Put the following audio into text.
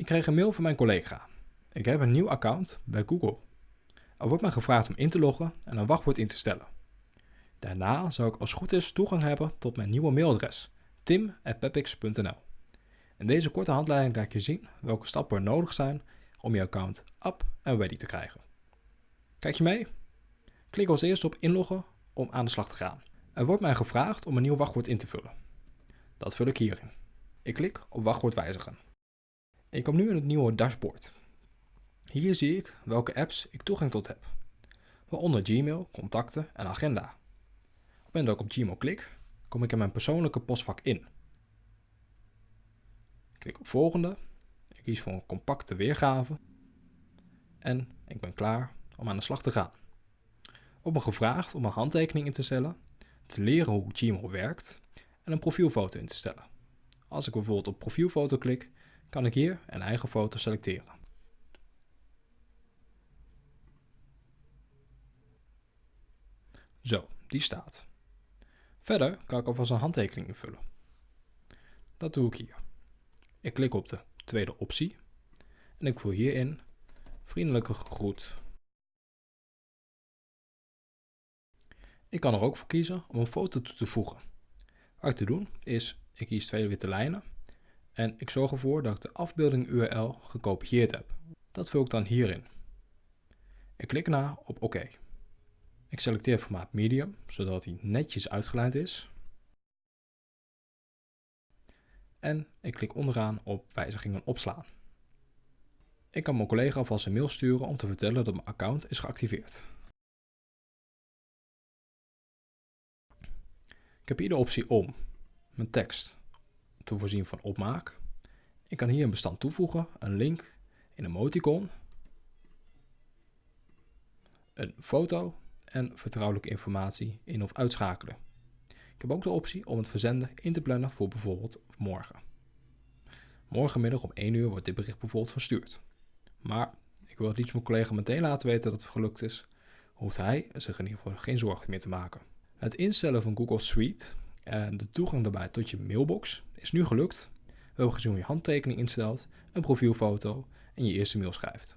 Ik kreeg een mail van mijn collega. Ik heb een nieuw account bij Google. Er wordt mij gevraagd om in te loggen en een wachtwoord in te stellen. Daarna zou ik als goed is toegang hebben tot mijn nieuwe mailadres tim.pepix.nl. In deze korte handleiding laat ik je zien welke stappen er nodig zijn om je account up en ready te krijgen. Kijk je mee? Klik als eerste op inloggen om aan de slag te gaan. Er wordt mij gevraagd om een nieuw wachtwoord in te vullen. Dat vul ik hierin. Ik klik op wachtwoord wijzigen. Ik kom nu in het nieuwe dashboard. Hier zie ik welke apps ik toegang tot heb, waaronder Gmail, contacten en agenda. Op het dat ik op Gmail klik, kom ik in mijn persoonlijke postvak in. Klik op volgende, ik kies voor een compacte weergave en ik ben klaar om aan de slag te gaan. Op me gevraagd om een handtekening in te stellen, te leren hoe Gmail werkt en een profielfoto in te stellen. Als ik bijvoorbeeld op profielfoto klik, kan ik hier een eigen foto selecteren. Zo, die staat. Verder kan ik alvast een handtekening invullen. Dat doe ik hier. Ik klik op de tweede optie en ik voer hierin vriendelijke groet. Ik kan er ook voor kiezen om een foto toe te voegen. Wat ik te doen is, ik kies twee witte lijnen en ik zorg ervoor dat ik de afbeelding URL gekopieerd heb. Dat vul ik dan hierin. Ik klik na op OK. Ik selecteer formaat medium, zodat hij netjes uitgelijnd is. En ik klik onderaan op wijzigingen opslaan. Ik kan mijn collega alvast een mail sturen om te vertellen dat mijn account is geactiveerd. Ik heb hier de optie om mijn tekst te voorzien van opmaak. Ik kan hier een bestand toevoegen, een link, een emoticon, een foto en vertrouwelijke informatie in- of uitschakelen. Ik heb ook de optie om het verzenden in te plannen voor bijvoorbeeld morgen. Morgenmiddag om 1 uur wordt dit bericht bijvoorbeeld verstuurd. Maar ik wil het liefst mijn collega meteen laten weten dat het gelukt is, hoeft hij zich in ieder geval geen zorgen meer te maken. Het instellen van Google Suite en de toegang daarbij tot je mailbox is nu gelukt. We hebben gezien hoe je handtekening instelt, een profielfoto en je eerste mail schrijft.